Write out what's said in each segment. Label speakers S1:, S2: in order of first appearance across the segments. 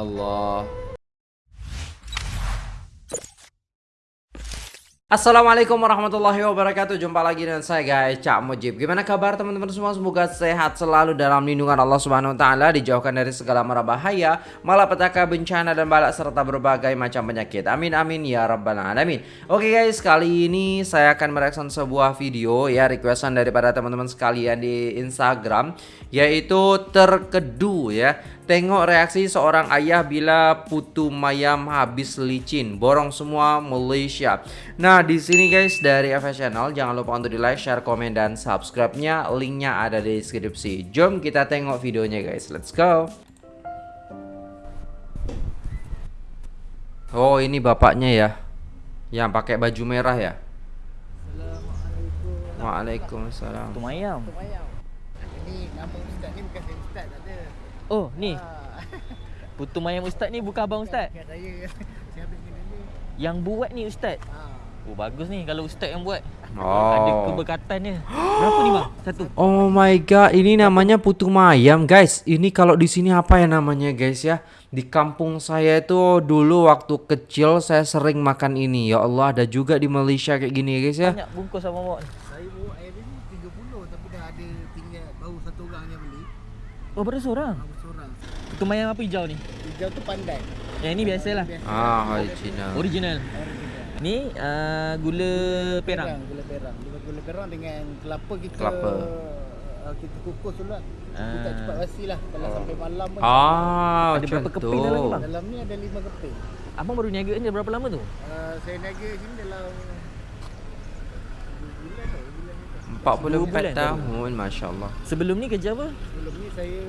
S1: Allah. Assalamualaikum warahmatullahi wabarakatuh. Jumpa lagi dengan saya guys. Cak Mujib. Gimana kabar teman-teman semua? Semoga sehat selalu dalam lindungan Allah subhanahu ta'ala Dijauhkan dari segala mara bahaya Malapetaka bencana dan balak Serta berbagai macam penyakit. Amin amin ya rabbal alamin. Oke guys kali ini saya akan mereaction sebuah video Ya requestan daripada teman-teman sekalian di Instagram Yaitu terkedu ya Tengok reaksi seorang ayah bila putu mayam habis licin, borong semua Malaysia. Nah, di sini guys dari FS Channel jangan lupa untuk di like, share, komen dan subscribe-nya. Linknya ada di deskripsi. Jom kita tengok videonya guys. Let's go. Oh, ini bapaknya ya. Yang pakai baju merah ya. Waalaikumsalam.
S2: Putu mayam.
S3: Ni nama ustaz ni bukan saya ustaz.
S2: Oh, ni.
S3: Ha.
S2: Putu mayam ustaz ni bukan abang ustaz.
S3: Bukan saya. Saya ambil benda ni.
S2: Yang buat ni ustaz.
S3: Ha.
S2: Oh, bagus ni kalau ustaz yang buat.
S1: Oh.
S2: Ada keberkatan dia. Berapa ni bang? Satu.
S1: Oh my god, ini namanya putu mayam, guys. Ini kalau di sini apa ya namanya, guys ya? Di kampung saya itu dulu waktu kecil saya sering makan ini. Ya Allah, ada juga di Malaysia kayak gini, guys ya.
S2: Banyak bungkus bawa ni.
S3: Saya bawa air ni 30 tapi dah ada tinggal baru satu orang yang beli.
S2: Oh, berapa seorang?
S3: Baru seorang.
S2: Mayam apa hijau ni?
S3: Hijau tu pandai.
S2: Yang ni biasalah.
S3: Biasa.
S1: Ah, original.
S2: Original.
S3: Original.
S2: Ni uh, gula perang.
S3: Gula perang. Gula, gula perang dengan kelapa kita
S1: Kelapa.
S3: Uh, kita kukus dulu lah. Kita tak
S2: Ah.
S3: cepat basi lah. Kalau sampai malam pun.
S1: Ah,
S2: Ada berapa
S1: tu.
S2: keping dalam ni, bang?
S3: Dalam ni ada lima keping.
S2: Abang baru niaga ni berapa lama tu?
S3: Uh, saya niaga sini dalam ni.
S1: 44
S2: bulan
S1: tahun, Masya Allah.
S2: Sebelum ni kerja apa?
S3: Sebelum ni saya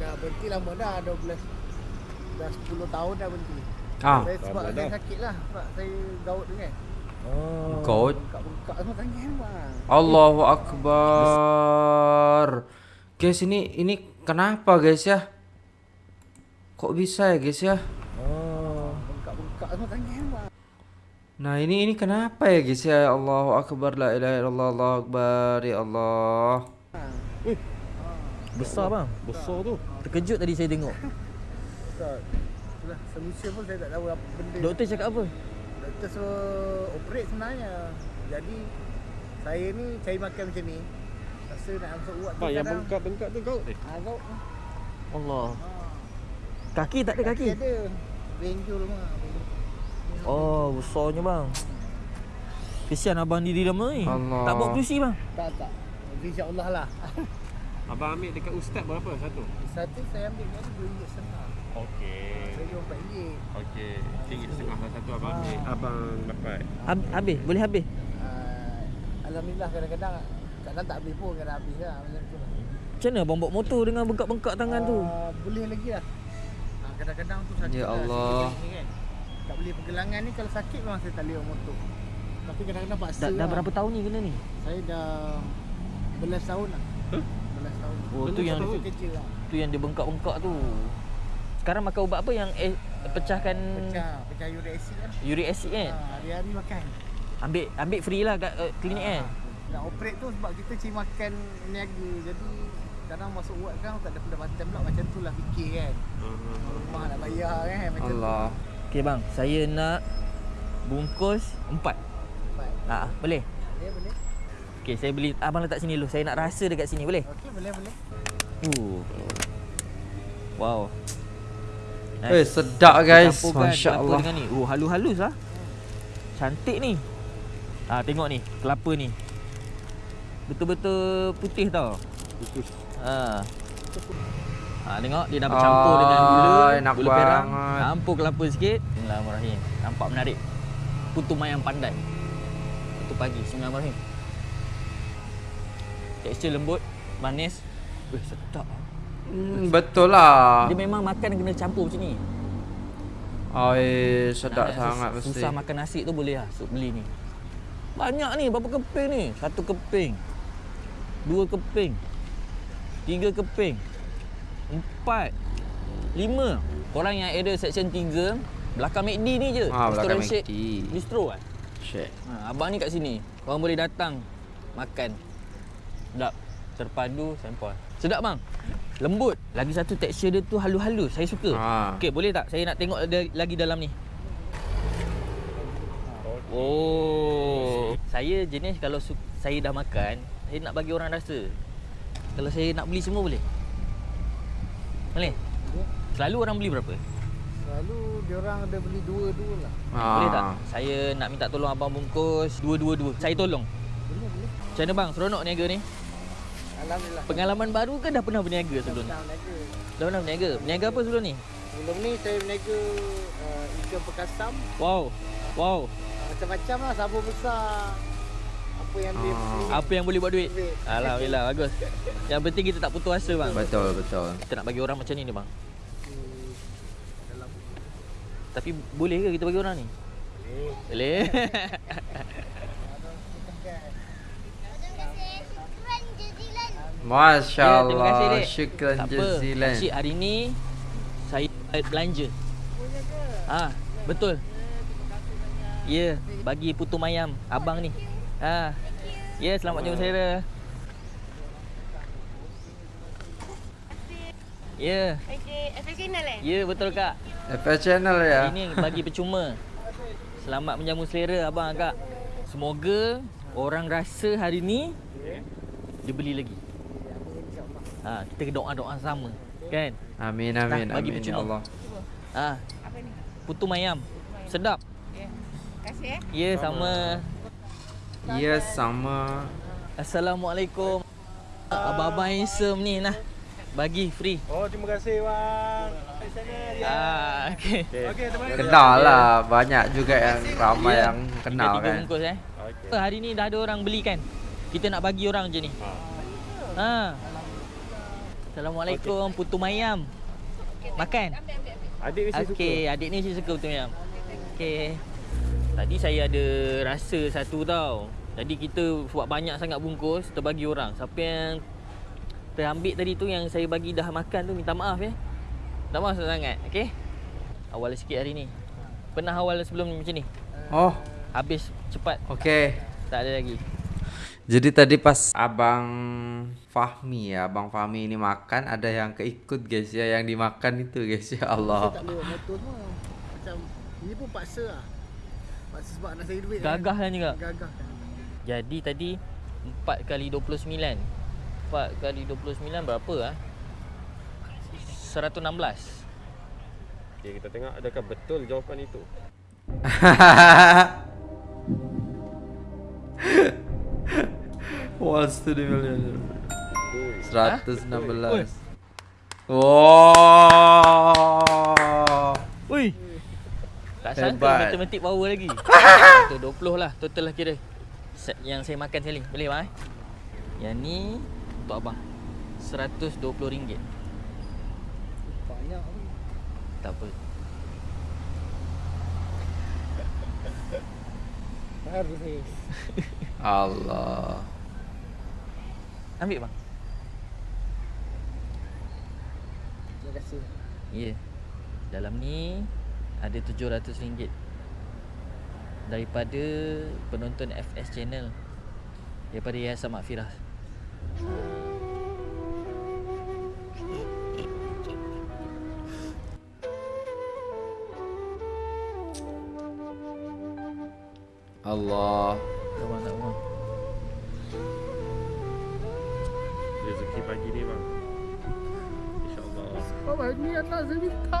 S3: dah berhenti lama dah 12 dah 10 tahun dah berhenti.
S1: Ah,
S3: saya sebab saya sakit lah sebab saya gaut tu kan.
S2: Oh.
S1: Goat.
S3: Bengkak-bengkak semua tangan bang.
S1: Allahu Akbar. Guys, ini ini kenapa, guys ya? Kok bisa ya, guys ya?
S2: Oh.
S3: Bengkak-bengkak semua tangan bang.
S1: Nah, ini ini kenapa ya, guys ya? Allahu Akbar, la ilaha illallah, Allahu Akbar, ya Allah.
S2: Besar bang. Besar tu. Terkejut tadi saya tengok.
S3: Besar. Itulah solution pun saya tak tahu apa benda.
S2: Doktor cakap apa?
S3: Doktor suruh operate sebenarnya. Jadi saya ni cari makan macam ni. Rasa nak masuk urat tu
S4: yang bengkak-bengkak tu kau eh.
S3: Ah, gaut.
S2: Allah.
S3: Ha.
S2: Kaki tak ada kaki?
S3: ada. Benjol mah.
S2: Oh, besarnya bang. Kesian abang diri lama ni.
S1: Allah.
S2: Tak bawa kerusi bang.
S3: Tak tak. InsyaAllah lah.
S4: Abang ambil dekat ustaz berapa satu?
S3: Satu saya ambil ringgit setengah.
S4: Okey.
S3: Saya jual empat ringgit.
S4: Okey. Tinggi setengah lah satu abang ambil. Abang dapat.
S2: Hab- habis, boleh habis.
S3: Uh, Alhamdulillah kadang-kadang kadang tak habis pun kadang habis lah macam tu lah.
S2: Macam mana abang bawa motor dengan bengkak-bengkak tangan tu?
S3: Ah, boleh lagi lah. Ah, kadang-kadang tu sakit
S1: Ya
S3: lah,
S1: Allah.
S3: kan. Tak boleh pergelangan ni kalau sakit memang saya tak boleh bawa motor. Tapi kadang-kadang paksa
S2: Dah, dah
S3: lah.
S2: berapa tahun ni kena ni?
S3: Saya dah belas tahun lah.
S4: Huh?
S2: Oh, tu
S3: Belas
S2: yang-
S3: lah.
S2: Tu yang dia bengkak-bengkak tu. Sekarang makan ubat apa yang eh, pecahkan
S3: Pecah, pecah uric acid lah.
S2: uric acid kan?
S3: Ha, hari-hari makan.
S2: Ambil ambil free lah kat uh, klinik kan?
S3: Ah, Nak operate tu sebab kita cari makan niaga Jadi kadang masuk ward kan tak ada pendapatan pula Macam tu lah fikir kan Rumah nak bayar kan macam
S1: Allah.
S2: Okey bang, saya nak bungkus empat.
S3: tu Baik.
S2: Ah, boleh?
S3: Boleh boleh
S2: Okey, saya beli abang letak sini dulu. Saya nak rasa dekat sini, boleh?
S3: Okey boleh boleh
S2: Uh. Wow.
S1: Eh, sedap guys.
S2: Campurkan
S1: Masya
S2: kelapa
S1: Allah.
S2: dengan ni. Oh, halus-halus lah. Cantik ni. Ah, tengok ni, kelapa ni. Betul-betul putih tau. Ha. Ha, tengok dia dah bercampur
S1: Oh,
S2: dengan gula,
S1: enak
S2: gula perang.
S1: banget.
S2: Campur kelapa sikit. Bismillahirrahmanirrahim. Nampak menarik. Putu mayam pandai. Putu pagi. Bismillahirrahmanirrahim. Tekstur lembut, manis. Weh, sedap.
S1: Hmm, betul lah.
S2: Dia memang makan kena campur macam ni.
S1: Oh, eh, sedap
S2: Nak-
S1: sangat
S2: sus-
S1: mesti.
S2: Susah makan nasi tu boleh lah Sup beli ni Banyak ni Berapa keping ni Satu keping Dua keping Tiga keping Empat Lima Korang yang ada section 3 Belakang McD ni je
S1: Ah, belakang
S2: Restoran Shake
S1: McD.
S2: Bistro kan
S1: Shit.
S2: ha, Abang ni kat sini Korang boleh datang Makan Sedap Terpadu Sempol Sedap bang Lembut. Lagi satu tekstur dia tu halus-halus. Saya suka.
S1: Ah.
S2: Okey, boleh tak saya nak tengok ada lagi dalam ni? Oh. Saya jenis kalau saya dah makan, saya nak bagi orang rasa. Kalau saya nak beli semua boleh? Boleh? Selalu orang beli berapa?
S3: Selalu dia orang ada beli dua-dua lah.
S2: Boleh tak? Saya nak minta tolong abang bungkus dua-dua-dua. Saya tolong.
S3: Boleh, boleh.
S2: Macam mana bang? Seronok niaga ni?
S3: Alhamdulillah.
S2: Pengalaman baru ke dah pernah berniaga sebelum ni?
S3: Dah berniaga.
S2: Dah pernah berniaga? Berniaga apa sebelum ni?
S3: Sebelum ni saya berniaga uh, ikan perkasam.
S2: Wow. Wow.
S3: Uh, macam-macam lah. Sabun besar. Apa yang dia
S1: Ah.
S2: Apa yang boleh buat duit?
S3: Duit.
S2: Alhamdulillah bagus. Yang penting kita tak putus asa bang.
S1: Betul betul.
S2: Kita nak bagi orang macam ni ni bang.
S3: Hmm, dalam
S2: Tapi boleh ke kita bagi orang ni?
S3: boleh.
S2: Boleh.
S1: Masya
S2: Ya, terima kasih,
S1: Allah.
S2: Dek.
S1: Syukran jazilan.
S2: Asyik hari ni saya belanja. Ah, betul. Ya, bagi putu mayam abang ni. Ha. Ya, selamat jumpa saya. Ya,
S5: FX channel eh?
S2: ya betul kak.
S1: FS channel ya.
S2: Ini bagi percuma. Selamat menjamu selera abang kak. Semoga orang rasa hari ni dia beli lagi. Ha, kita doa-doa sama, kan?
S1: Amin amin
S2: Nah, bagi
S1: amin ya. Allah.
S2: Ha,
S5: Apa ni?
S2: putu mayam. Sedap.
S5: Ya. Terima kasih eh.
S2: Ya, sama.
S1: Ya sama.
S2: Assalamualaikum. Abang-abang handsome ni nah. Bagi free.
S4: Oh, terima kasih bang. Di sana dia.
S2: Ah, okey.
S4: Okey, terima kasih.
S1: Kenal lah banyak juga yang ramai
S2: Ya.
S1: yang kenal
S2: Tiga
S1: kan.
S2: bungkus eh.
S4: Okey.
S2: Hari ni dah ada orang beli kan? Kita nak bagi orang je ni. Ha. Assalamualaikum, putu mayam. Makan.
S4: Adik mesti suka.
S2: Okey, adik ni mesti suka putu mayam. Okey. Tadi saya ada rasa satu tau. Jadi kita buat banyak sangat bungkus, terbagi orang. Siapa yang terambil tadi tu yang saya bagi dah makan tu minta maaf ya. Minta maaf sangat, okey? Awal sikit hari ni. Pernah awal sebelum ni macam ni?
S1: Oh,
S2: Habis cepat,
S1: okey.
S2: tak ada lagi.
S1: Jadi tadi pas Abang Fahmi ya, Abang Fahmi ini makan ada yang keikut guys ya, yang dimakan itu guys ya
S3: Saya
S1: Allah.
S3: tak boleh buat motor semua. Macam ini pun paksa lah. Paksa sebab nak cari duit.
S2: Gagah kan juga.
S3: Gagah.
S2: Jadi tadi 4 kali 29. 4 kali 29 berapa ah? 116.
S4: Okey, kita tengok adakah betul jawapan itu.
S1: What's to the million?
S4: Ui.
S1: 116. Wow.
S2: Ui. Tak sangka matematik power lagi. tu 20 lah total lah kira. Set yang saya makan sekali. Boleh bang eh? Yang ni untuk abang. RM120.
S3: Banyak ni.
S2: Tak apa.
S3: Baru ni.
S1: Allah.
S2: Ambil bang.
S3: Terima kasih.
S2: Ya. Yeah. Dalam ni ada RM700 daripada penonton FS channel daripada Yayasan Makfirah.
S1: Allah.
S4: Pagi ni bang. InsyaAllah.
S3: Oh, ini anak saya minta.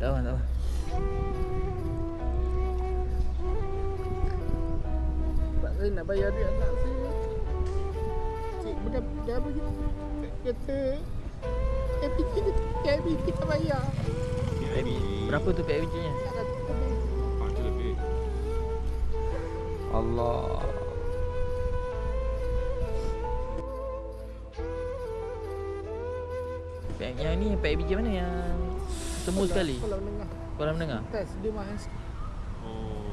S2: Tak apa, tak apa.
S3: Sebab saya nak bayar duit anak saya. Cik bukan dia bagi kata KPT kita KPT kita bayar.
S2: Berapa tu PIBG nya?
S3: Tak ada lebih.
S4: Ah, tu lebih.
S1: Allah.
S2: Yang ni PIBG mana yang temu sekali?
S3: Kalau menengah.
S2: Kolam menengah.
S3: Test dia mahal sikit.
S4: Oh.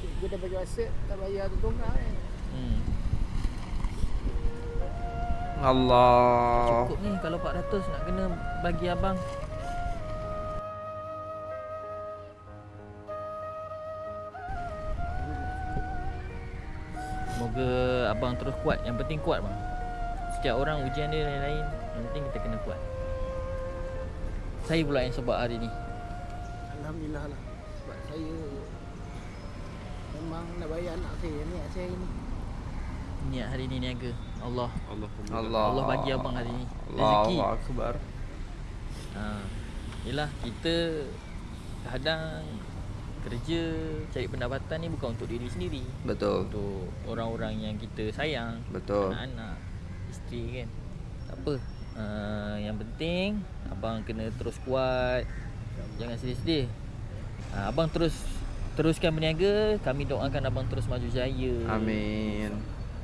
S3: Cik dia dah bagi aset tak bayar tu dongak kan.
S2: Hmm.
S1: Allah.
S2: Cukup ni kalau 400 nak kena bagi abang. Semoga abang terus kuat. Yang penting kuat bang. Setiap orang ujian dia lain-lain Yang penting kita kena kuat. Saya pula yang sebab hari ni.
S3: Alhamdulillah lah. Sebab saya Memang nak bayar anak saya ni Anak saya ni.
S2: Niat hari ni niaga. Allah.
S4: Allah
S1: Allah
S2: Allah bagi abang hari ni.
S1: Allahu
S2: Rezeki.
S1: Akbar.
S2: ha. Yelah kita Kadang Kerja Cari pendapatan ni bukan untuk diri sendiri.
S1: Betul.
S2: Untuk orang-orang yang kita sayang.
S1: Betul.
S2: Anak-anak Isteri kan. Tak apa uh, Yang penting Abang kena terus kuat. Jangan sedih-sedih. Uh, Abang terus Teruskan berniaga. Kami doakan abang terus maju jaya.
S1: Amin.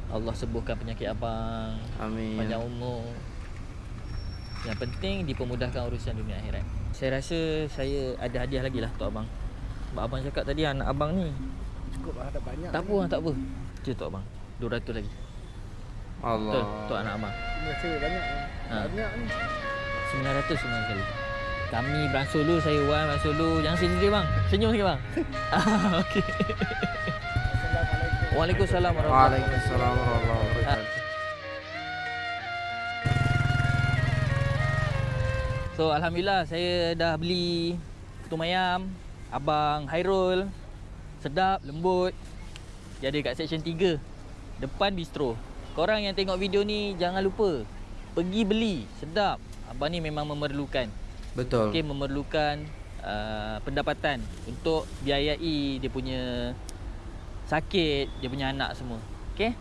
S2: Allah sembuhkan penyakit abang.
S1: Amin.
S2: Panjang umur. Yang penting dipermudahkan urusan dunia akhirat. Saya rasa saya ada hadiah lagi lah untuk abang. Sebab abang cakap tadi anak abang ni
S3: Cukup lah ada banyak
S2: Tak apa tak apa. Cik untuk abang. 200 lagi
S1: Allah.
S2: Betul, untuk anak abang
S3: Terima kasih banyak
S2: Ha.
S3: Banyak ni.
S2: 900 semua sekali. Kami beransur dulu Saya Wan beransur dulu. Jangan sedih bang. Senyum sikit bang. Okey.
S3: Assalamualaikum.
S2: Waalaikumsalam warahmatullahi
S1: Waalaikumsalam warahmatullahi wabarakatuh.
S2: So Alhamdulillah saya dah beli Putu mayam Abang Hairul Sedap, lembut. Dia ada kat section 3 Depan bistro Korang yang tengok video ni Jangan lupa Pergi beli. Sedap. Abang ni memang memerlukan.
S1: Betul.
S2: Okay, memerlukan uh, pendapatan Untuk biayai dia punya Sakit Dia punya anak semua. Okay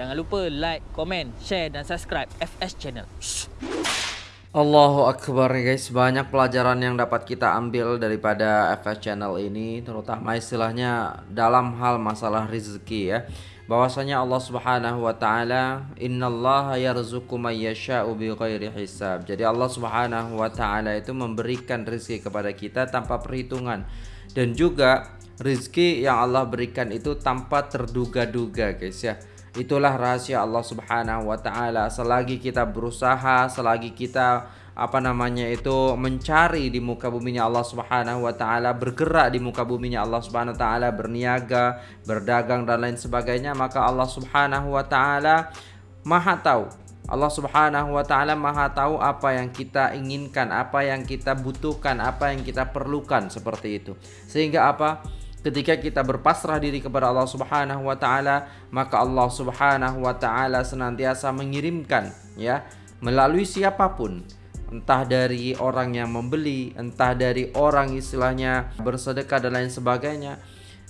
S2: Jangan lupa like, komen, share dan subscribe FS Channel.
S1: Allahu Akbar guys. Banyak pelajaran yang dapat kita ambil daripada FS Channel ini Terutama istilahnya dalam hal masalah rezeki ya bahwasanya Allah Subhanahu wa taala innallaha yarzuqu may yasha'u bighairi hisab. Jadi Allah Subhanahu wa taala itu memberikan rezeki kepada kita tanpa perhitungan dan juga rezeki yang Allah berikan itu tanpa terduga-duga guys ya. Itulah rahasia Allah Subhanahu wa taala. Selagi kita berusaha, selagi kita apa namanya itu mencari di muka buminya Allah Subhanahu wa taala, bergerak di muka buminya Allah Subhanahu wa taala, berniaga, berdagang dan lain sebagainya, maka Allah Subhanahu wa taala Maha tahu. Allah Subhanahu wa taala Maha tahu apa yang kita inginkan, apa yang kita butuhkan, apa yang kita perlukan seperti itu. Sehingga apa? Ketika kita berpasrah diri kepada Allah Subhanahu wa taala, maka Allah Subhanahu wa taala senantiasa mengirimkan ya melalui siapa pun entah dari orang yang membeli, entah dari orang istilahnya bersedekah dan lain sebagainya.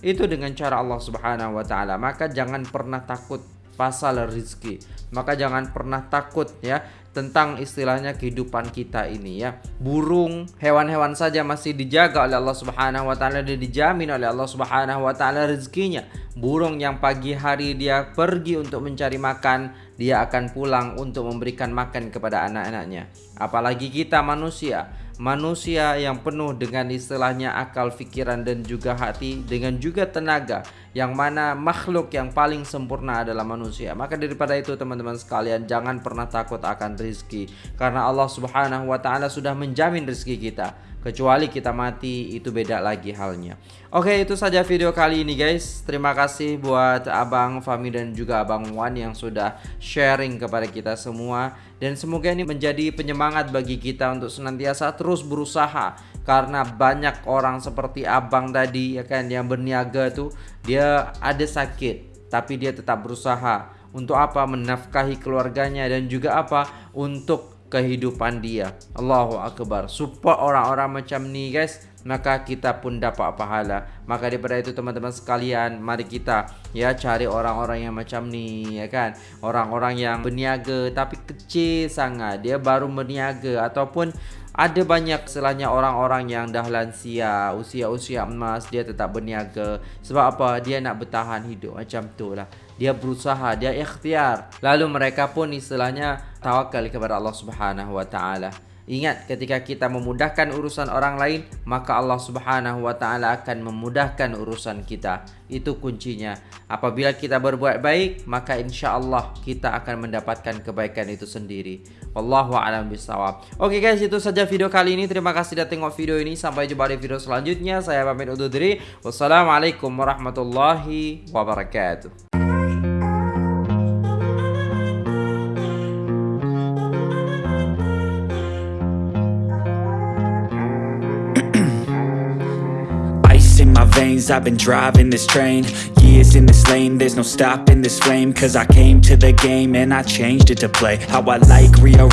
S1: Itu dengan cara Allah Subhanahu wa taala. Maka jangan pernah takut pasal rezeki. Maka jangan pernah takut ya tentang istilahnya kehidupan kita ini ya. Burung, hewan-hewan saja masih dijaga oleh Allah Subhanahu wa taala dan dijamin oleh Allah Subhanahu wa taala rezekinya. Burung yang pagi hari dia pergi untuk mencari makan, dia akan pulang untuk memberikan makan kepada anak-anaknya. Apalagi kita manusia, manusia yang penuh dengan istilahnya akal, fikiran dan juga hati dengan juga tenaga yang mana makhluk yang paling sempurna adalah manusia. Maka daripada itu teman-teman sekalian jangan pernah takut akan rizki karena Allah Subhanahu wa taala sudah menjamin rezeki kita. Kecuali kita mati itu beda lagi halnya. Oke, itu saja video kali ini guys. Terima kasih buat Abang Fami dan juga Abang Wan yang sudah sharing kepada kita semua dan semoga ini menjadi penyemangat bagi kita untuk senantiasa terus berusaha karena banyak orang seperti Abang tadi ya kan yang berniaga tuh dia ada sakit tapi dia tetap berusaha untuk apa menafkahi keluarganya dan juga apa untuk kehidupan dia. Allahu akbar. Support orang-orang macam ni guys, maka kita pun dapat pahala. Maka daripada itu teman-teman sekalian, mari kita ya cari orang-orang yang macam ni ya kan. Orang-orang yang berniaga tapi kecil sangat. Dia baru berniaga ataupun ada banyak selanya orang-orang yang dah lansia, usia-usia emas dia tetap berniaga. Sebab apa? Dia nak bertahan hidup macam tu lah. Dia berusaha, dia ikhtiar. Lalu mereka pun istilahnya tawakal kepada Allah Subhanahu wa taala. Ingat ketika kita memudahkan urusan orang lain, maka Allah Subhanahu wa taala akan memudahkan urusan kita. Itu kuncinya. Apabila kita berbuat baik, maka insya-Allah kita akan mendapatkan kebaikan itu sendiri. Wallahu a'lam bishawab. Oke guys, itu saja video kali ini. Terima kasih sudah tengok video ini. Sampai jumpa di video selanjutnya. Saya pamit undur diri. Wassalamualaikum warahmatullahi wabarakatuh.
S6: I've been driving this train Years in this lane. There's no stopping this flame Cause I came to the game And I changed it to play. How I like rearrange